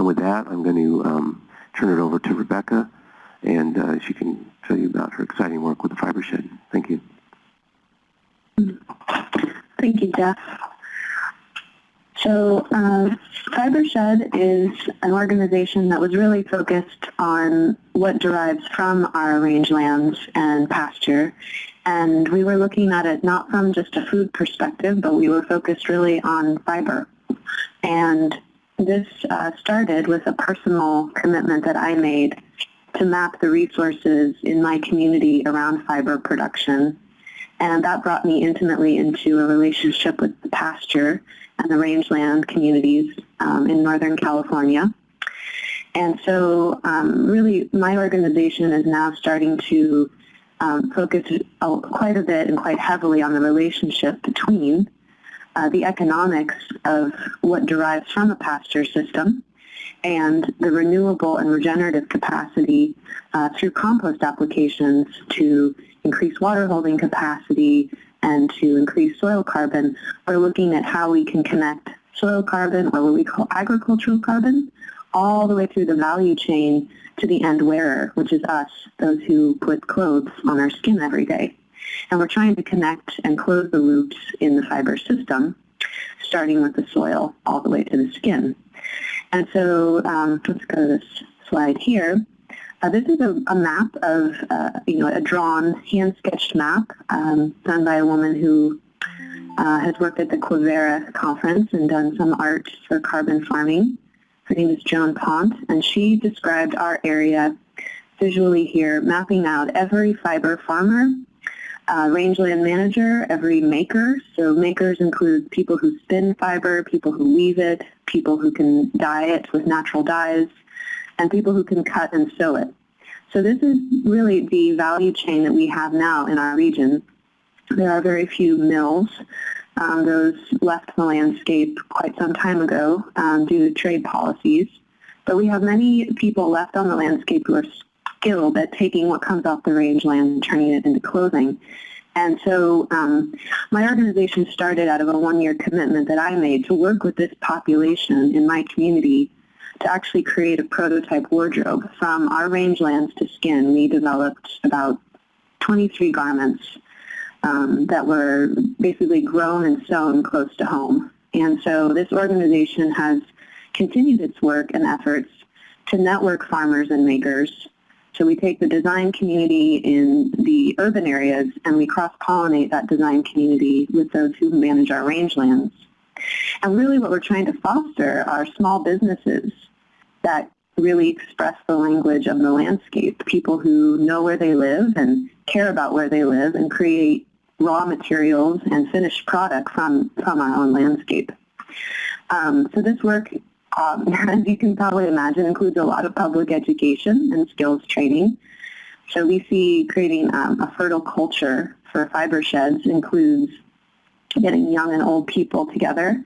And with that, I'm going to um, turn it over to Rebecca, and uh, she can tell you about her exciting work with the Fiber Shed. Thank you. Thank you, Jeff. So uh, FiberShed is an organization that was really focused on what derives from our rangelands and pasture. And we were looking at it not from just a food perspective, but we were focused really on fiber. And this uh, started with a personal commitment that I made to map the resources in my community around fiber production. And that brought me intimately into a relationship with the pasture and the rangeland communities um, in Northern California. And so um, really my organization is now starting to um, focus quite a bit and quite heavily on the relationship between uh, the economics of what derives from a pasture system and the renewable and regenerative capacity uh, through compost applications to increase water holding capacity, and to increase soil carbon, we're looking at how we can connect soil carbon, or what we call agricultural carbon, all the way through the value chain to the end wearer, which is us, those who put clothes on our skin every day. And we're trying to connect and close the loops in the fiber system, starting with the soil all the way to the skin. And so um, let's go to this slide here. Uh, this is a, a map of, uh, you know, a drawn, hand-sketched map um, done by a woman who uh, has worked at the Quivira conference and done some art for carbon farming. Her name is Joan Pont, and she described our area visually here, mapping out every fiber farmer, uh, rangeland manager, every maker. So makers include people who spin fiber, people who weave it, people who can dye it with natural dyes, and people who can cut and sew it. So this is really the value chain that we have now in our region. There are very few mills. Um, those left the landscape quite some time ago um, due to trade policies. But we have many people left on the landscape who are skilled at taking what comes off the rangeland and turning it into clothing. And so um, my organization started out of a one-year commitment that I made to work with this population in my community to actually create a prototype wardrobe. From our rangelands to skin, we developed about 23 garments um, that were basically grown and sewn close to home. And so this organization has continued its work and efforts to network farmers and makers. So we take the design community in the urban areas and we cross-pollinate that design community with those who manage our rangelands. And really what we're trying to foster are small businesses that really express the language of the landscape, people who know where they live and care about where they live and create raw materials and finished product from, from our own landscape. Um, so this work, um, as you can probably imagine, includes a lot of public education and skills training. So we see creating um, a fertile culture for fiber sheds includes getting young and old people together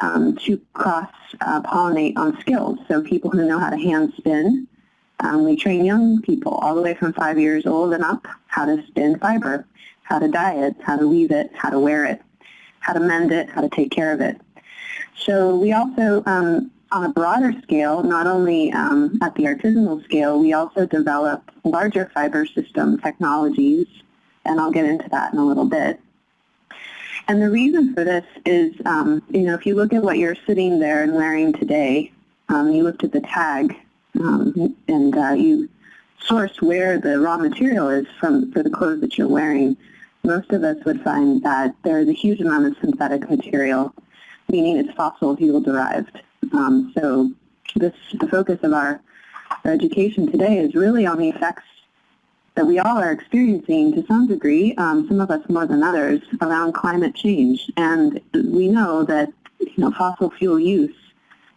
um, to cross-pollinate uh, on skills. So people who know how to hand spin, um, we train young people all the way from five years old and up how to spin fiber, how to dye it, how to weave it, how to wear it, how to mend it, how to take care of it. So we also, um, on a broader scale, not only um, at the artisanal scale, we also develop larger fiber system technologies, and I'll get into that in a little bit. And the reason for this is, um, you know, if you look at what you're sitting there and wearing today, um, you looked at the tag um, and uh, you source where the raw material is from for the clothes that you're wearing, most of us would find that there is a huge amount of synthetic material, meaning it's fossil fuel derived. Um, so this, the focus of our, education today is really on the effects that we all are experiencing to some degree, um, some of us more than others, around climate change. And we know that you know, fossil fuel use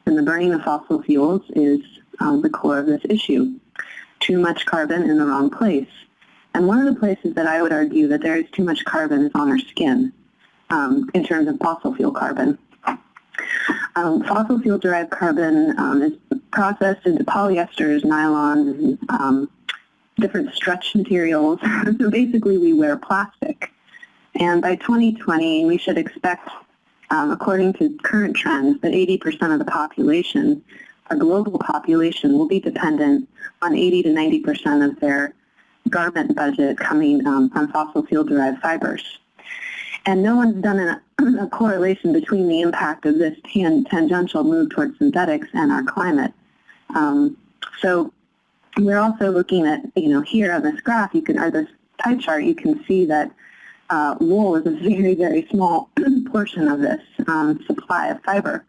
and the burning of fossil fuels is um, the core of this issue. Too much carbon in the wrong place. And one of the places that I would argue that there is too much carbon is on our skin um, in terms of fossil fuel carbon. Um, fossil fuel derived carbon um, is processed into polyesters, nylons, and um, different stretch materials. so basically we wear plastic. And by 2020 we should expect, um, according to current trends, that 80% of the population our global population will be dependent on 80 to 90 percent of their garment budget coming um, from fossil fuel-derived fibers. And no one's done a, a, correlation between the impact of this tan tangential move towards synthetics and our climate. Um, so we're also looking at, you know, here on this graph, you can, or this pie chart, you can see that uh, wool is a very, very small portion of this um, supply of fiber.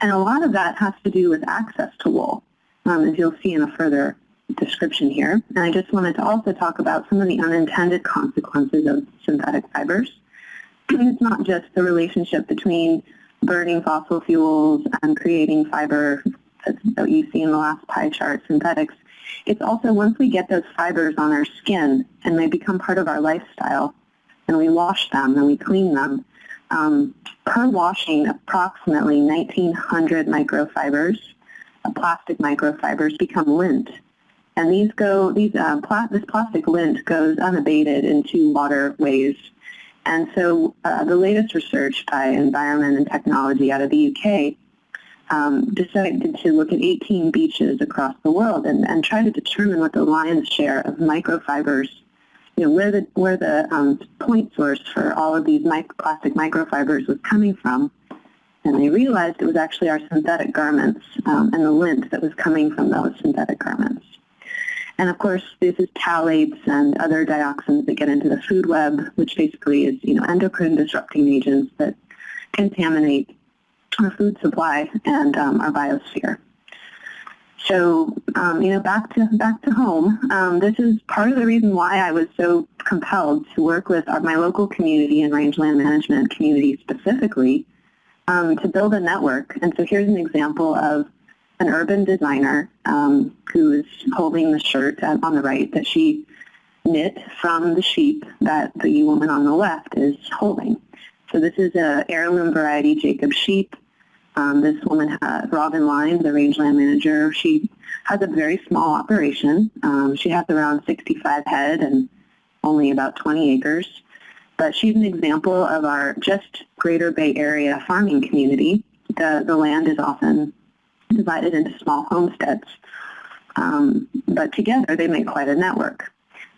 And a lot of that has to do with access to wool, um, as you'll see in a further description here. And I just wanted to also talk about some of the unintended consequences of synthetic fibers. It's not just the relationship between burning fossil fuels and creating fiber that you see in the last pie chart, synthetics. It's also once we get those fibers on our skin and they become part of our lifestyle and we wash them and we clean them, um, per washing approximately 1,900 microfibers, uh, plastic microfibers become lint. And these go, these, uh, pla this plastic lint goes unabated into waterways. And so uh, the latest research by Environment and Technology out of the UK um, decided to look at 18 beaches across the world and, and try to determine what the lion's share of microfibers, you know, where the, where the um, point source for all of these plastic microfibers was coming from. And they realized it was actually our synthetic garments um, and the lint that was coming from those synthetic garments. And of course, this is phthalates and other dioxins that get into the food web, which basically is, you know, endocrine disrupting agents that contaminate our food supply and um, our biosphere. So, um, you know, back to back to home. Um, this is part of the reason why I was so compelled to work with our, my local community and rangeland management community specifically um, to build a network. And so here's an example of an urban designer um, who is holding the shirt on the right that she knit from the sheep that the woman on the left is holding. So this is a heirloom variety Jacob sheep um, this woman, uh, Robin Line, the rangeland manager, she has a very small operation. Um, she has around 65 head and only about 20 acres. But she's an example of our just greater Bay Area farming community. The, the land is often divided into small homesteads. Um, but together they make quite a network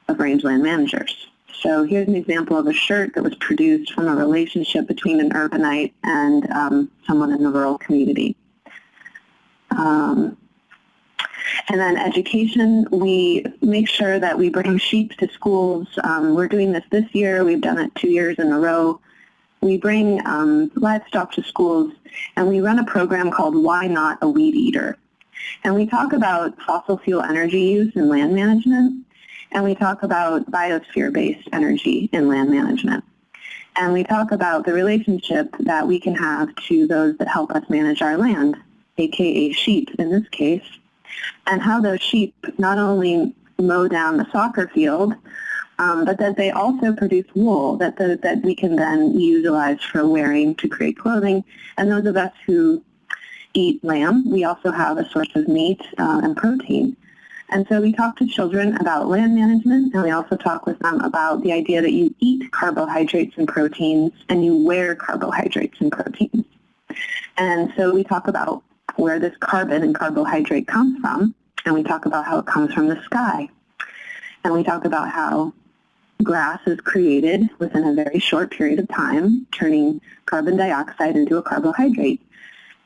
of rangeland managers. So here's an example of a shirt that was produced from a relationship between an urbanite and um, someone in the rural community. Um, and then education, we make sure that we bring sheep to schools. Um, we're doing this this year. We've done it two years in a row. We bring um, livestock to schools, and we run a program called Why Not a Weed Eater? And we talk about fossil fuel energy use and land management and we talk about biosphere-based energy in land management. And we talk about the relationship that we can have to those that help us manage our land, aka sheep in this case, and how those sheep not only mow down the soccer field, um, but that they also produce wool that, the, that we can then utilize for wearing to create clothing. And those of us who eat lamb, we also have a source of meat uh, and protein. And so we talk to children about land management, and we also talk with them about the idea that you eat carbohydrates and proteins, and you wear carbohydrates and proteins. And so we talk about where this carbon and carbohydrate comes from, and we talk about how it comes from the sky. And we talk about how grass is created within a very short period of time, turning carbon dioxide into a carbohydrate.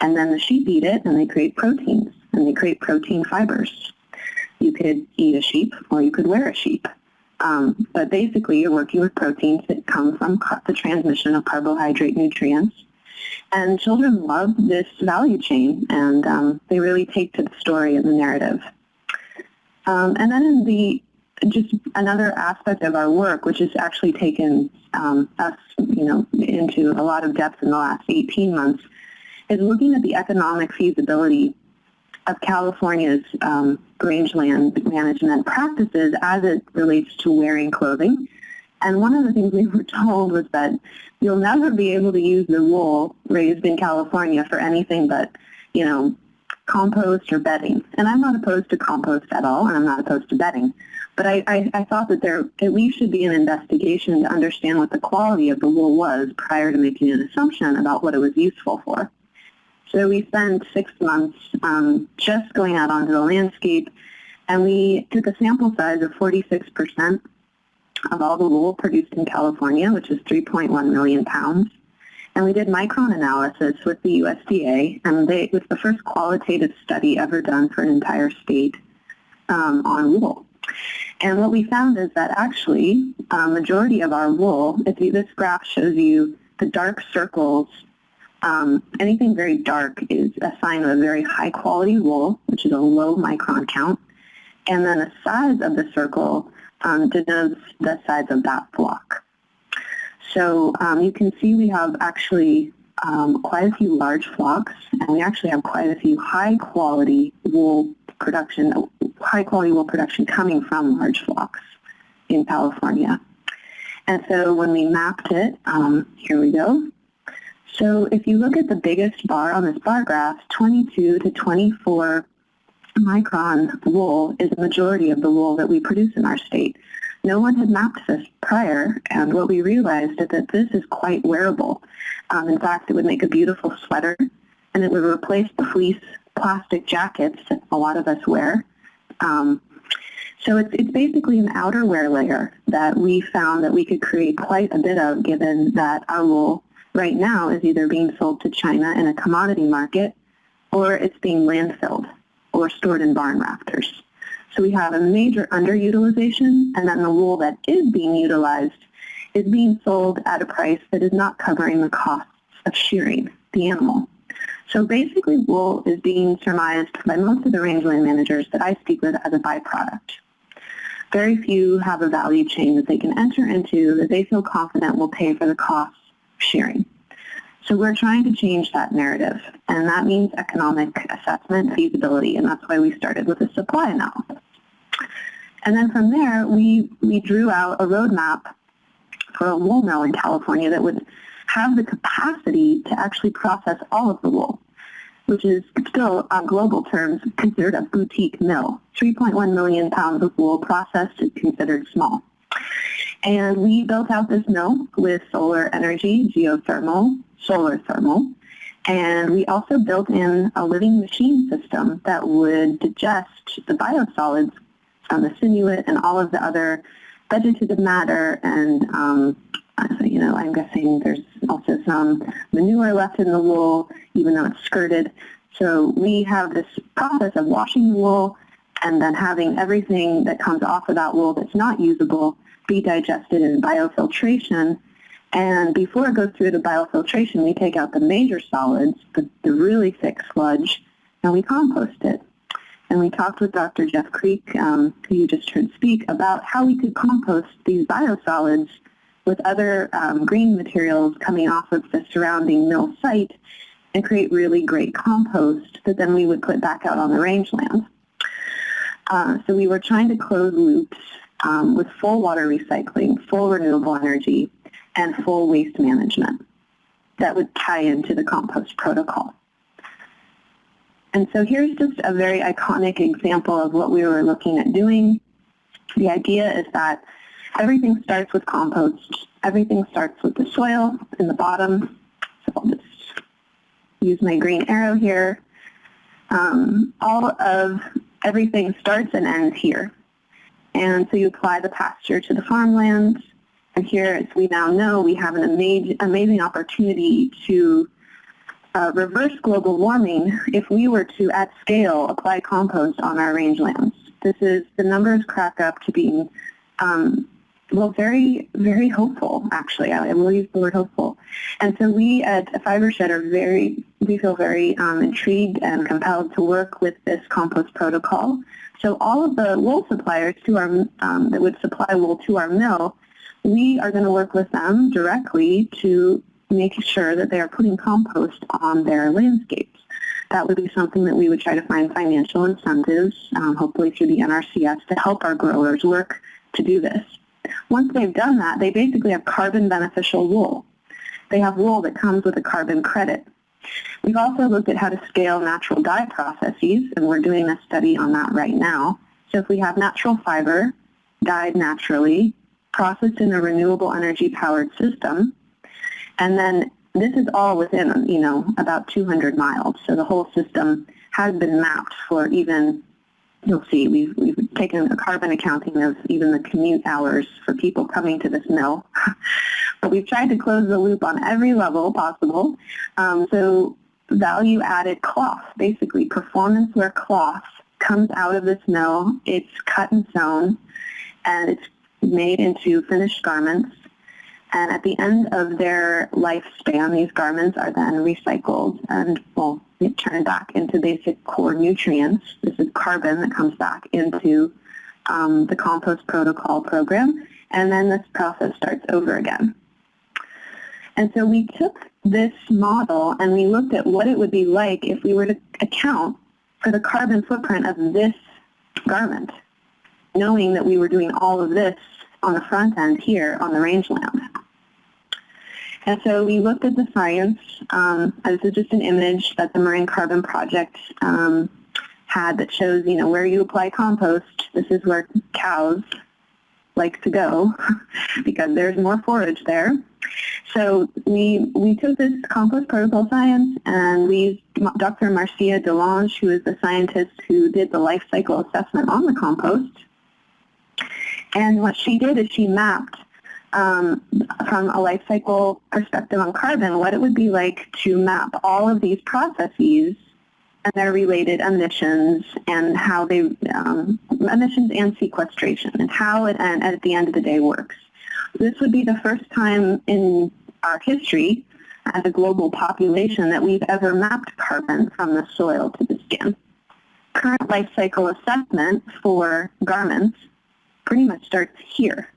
And then the sheep eat it, and they create proteins, and they create protein fibers. You could eat a sheep or you could wear a sheep. Um, but basically, you're working with proteins that come from the transmission of carbohydrate nutrients. And children love this value chain, and um, they really take to the story and the narrative. Um, and then in the just another aspect of our work, which has actually taken um, us, you know, into a lot of depth in the last 18 months, is looking at the economic feasibility of California's um, rangeland management practices as it relates to wearing clothing. And one of the things we were told was that you'll never be able to use the wool raised in California for anything but, you know, compost or bedding. And I'm not opposed to compost at all, and I'm not opposed to bedding. But I, I, I thought that there at least should be an investigation to understand what the quality of the wool was prior to making an assumption about what it was useful for. So we spent six months um, just going out onto the landscape, and we took a sample size of 46% of all the wool produced in California, which is 3.1 million pounds. And we did micron analysis with the USDA, and they, it was the first qualitative study ever done for an entire state um, on wool. And what we found is that actually, a majority of our wool, if you, this graph shows you the dark circles, um, anything very dark is a sign of a very high quality wool, which is a low micron count. And then the size of the circle um, denotes the size of that flock. So um, you can see we have actually um, quite a few large flocks, and we actually have quite a few high quality wool production, high quality wool production coming from large flocks in California. And so when we mapped it, um, here we go. So if you look at the biggest bar on this bar graph, 22 to 24 micron wool is the majority of the wool that we produce in our state. No one had mapped this prior, and what we realized is that this is quite wearable. Um, in fact, it would make a beautiful sweater, and it would replace the fleece plastic jackets that a lot of us wear. Um, so it's, it's basically an outerwear layer that we found that we could create quite a bit of given that our wool right now is either being sold to China in a commodity market or it's being landfilled or stored in barn rafters. So we have a major underutilization, and then the wool that is being utilized is being sold at a price that is not covering the costs of shearing the animal. So basically wool is being surmised by most of the rangeland managers that I speak with as a byproduct. Very few have a value chain that they can enter into that they feel confident will pay for the costs of shearing. So we're trying to change that narrative, and that means economic assessment, feasibility, and that's why we started with a supply analysis. And then from there, we, we drew out a roadmap for a wool mill in California that would have the capacity to actually process all of the wool, which is still, on global terms, considered a boutique mill. 3.1 million pounds of wool processed is considered small. And we built out this mill with solar energy, geothermal, solar thermal, and we also built in a living machine system that would digest the biosolids from the sinuate and all of the other vegetative matter and um, you know, I'm guessing there's also some manure left in the wool, even though it's skirted. So we have this process of washing the wool and then having everything that comes off of that wool that's not usable be digested in biofiltration and before it goes through the biofiltration, we take out the major solids, the, the really thick sludge, and we compost it. And we talked with Dr. Jeff Creque, um, who you just heard speak, about how we could compost these biosolids with other um, green materials coming off of the surrounding mill site and create really great compost that then we would put back out on the rangeland. Uh, so we were trying to close loops um, with full water recycling, full renewable energy, and full waste management that would tie into the compost protocol. And so here's just a very iconic example of what we were looking at doing. The idea is that everything starts with compost. Everything starts with the soil in the bottom. So I'll just use my green arrow here. Um, all of everything starts and ends here. And so you apply the pasture to the farmland. And here, as we now know, we have an amazing, amazing opportunity to uh, reverse global warming if we were to, at scale, apply compost on our rangelands. This is, the numbers crack up to being, um, well, very, very hopeful, actually. I will use the word hopeful. And so we at FiberShed are very, we feel very um, intrigued and compelled to work with this compost protocol. So all of the wool suppliers to our, um, that would supply wool to our mill we are going to work with them directly to make sure that they are putting compost on their landscapes. That would be something that we would try to find financial incentives, um, hopefully through the NRCS, to help our growers work to do this. Once they've done that, they basically have carbon beneficial wool. They have wool that comes with a carbon credit. We've also looked at how to scale natural dye processes, and we're doing a study on that right now. So if we have natural fiber dyed naturally, processed in a renewable energy powered system, and then this is all within, you know, about 200 miles. So the whole system has been mapped for even, you'll see, we've, we've taken a carbon accounting of even the commute hours for people coming to this mill. but we've tried to close the loop on every level possible. Um, so value-added cloth, basically performance wear cloth comes out of this mill. It's cut and sewn, and it's made into finished garments. And at the end of their lifespan, these garments are then recycled and, well, turned back into basic core nutrients. This is carbon that comes back into um, the compost protocol program. And then this process starts over again. And so we took this model and we looked at what it would be like if we were to account for the carbon footprint of this garment, knowing that we were doing all of this on the front end here on the rangeland. And so we looked at the science. Um, this is just an image that the Marin Carbon Project um, had that shows, you know, where you apply compost. This is where cows like to go because there's more forage there. So we, we took this compost protocol science and we used Dr. Marcia DeLonge, who is the scientist who did the life cycle assessment on the compost. And what she did is she mapped um, from a life cycle perspective on carbon what it would be like to map all of these processes and their related emissions and how they, um, emissions and sequestration and how it and at the end of the day works. This would be the first time in our history as a global population that we've ever mapped carbon from the soil to the skin. Current life cycle assessment for garments pretty much starts here.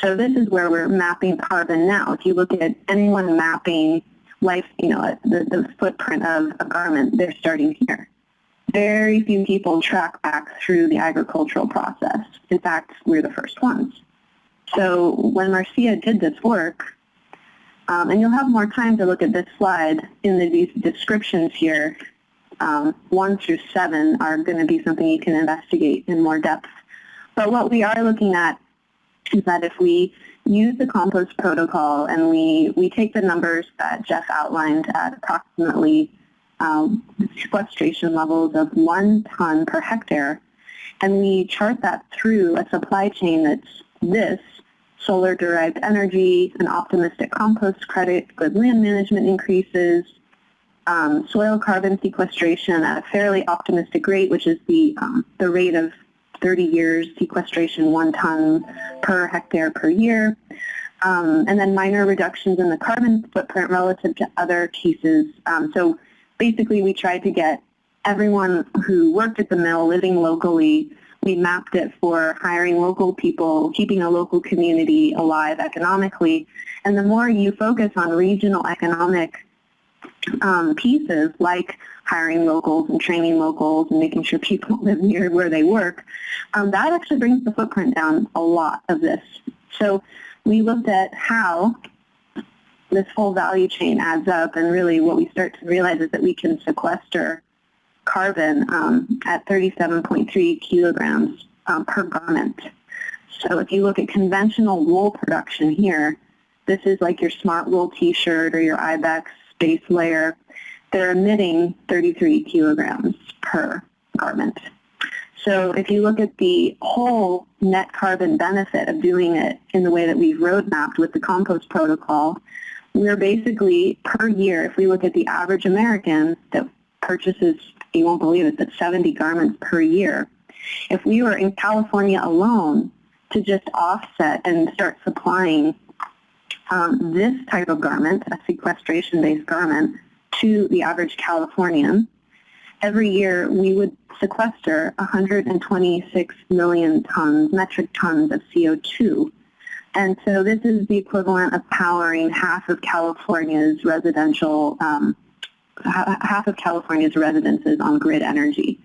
So this is where we're mapping carbon now. If you look at anyone mapping life, you know, the, the footprint of a garment, they're starting here. Very few people track back through the agricultural process. In fact, we're the first ones. So when Marcia did this work, um, and you'll have more time to look at this slide in the, these descriptions here, um, 1 through 7 are going to be something you can investigate in more depth. But what we are looking at is that if we use the compost protocol and we, we take the numbers that Jeff outlined at approximately um, sequestration levels of one ton per hectare, and we chart that through a supply chain that's this, solar-derived energy, an optimistic compost credit, good land management increases, um, soil carbon sequestration at a fairly optimistic rate, which is the, um, the rate of 30 years sequestration, one ton per hectare per year, um, and then minor reductions in the carbon footprint relative to other cases. Um, so basically we tried to get everyone who worked at the mill living locally we mapped it for hiring local people, keeping a local community alive economically. And the more you focus on regional economic um, pieces like hiring locals and training locals and making sure people live near where they work, um, that actually brings the footprint down a lot of this. So we looked at how this whole value chain adds up and really what we start to realize is that we can sequester carbon um, at 37.3 kilograms um, per garment. So if you look at conventional wool production here, this is like your smart wool t-shirt or your Ibex base layer. They're emitting 33 kilograms per garment. So if you look at the whole net carbon benefit of doing it in the way that we've roadmapped with the compost protocol, we're basically per year, if we look at the average American that purchases you won't believe it, but 70 garments per year. If we were in California alone to just offset and start supplying um, this type of garment, a sequestration-based garment, to the average Californian, every year we would sequester 126 million tons, metric tons of CO2. And so this is the equivalent of powering half of California's residential um, half of California's residences on grid energy.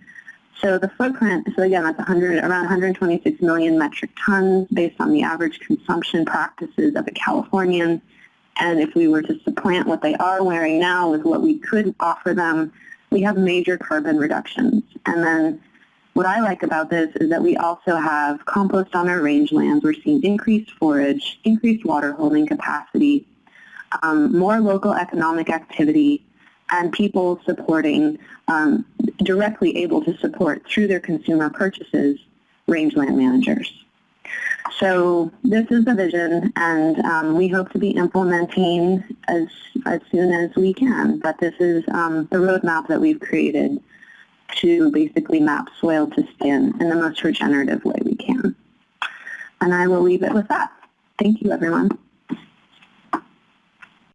So the footprint, so again, that's 100, around 126 million metric tons based on the average consumption practices of a Californian. And if we were to supplant what they are wearing now with what we could offer them, we have major carbon reductions. And then what I like about this is that we also have compost on our rangelands. We're seeing increased forage, increased water holding capacity, um, more local economic activity, and people supporting, um, directly able to support through their consumer purchases, rangeland managers. So this is the vision, and um, we hope to be implementing as as soon as we can. But this is um, the roadmap that we've created to basically map soil to skin in the most regenerative way we can. And I will leave it with that. Thank you, everyone.